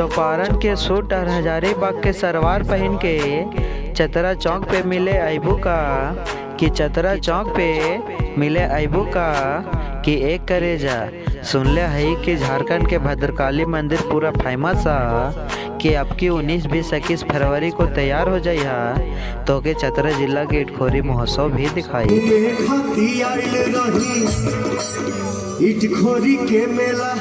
चौपारण के सूट और हजारीबाग के सलवार पहन के चतरा चौक पे मिले अबू का, कि चतरा चौक पे मिले अबू का, कि एक करे जा। सुन ले है कि झारखंड के भद्रकाली मंदिर पूरा फ़ेमस है कि अब की उन्नीस, बीस, इक्कीस फरवरी को तैयार हो जाए है तो के चतरा जिला के इटखोरी महोत्सव भी दिखाई। इटखोरी के मेला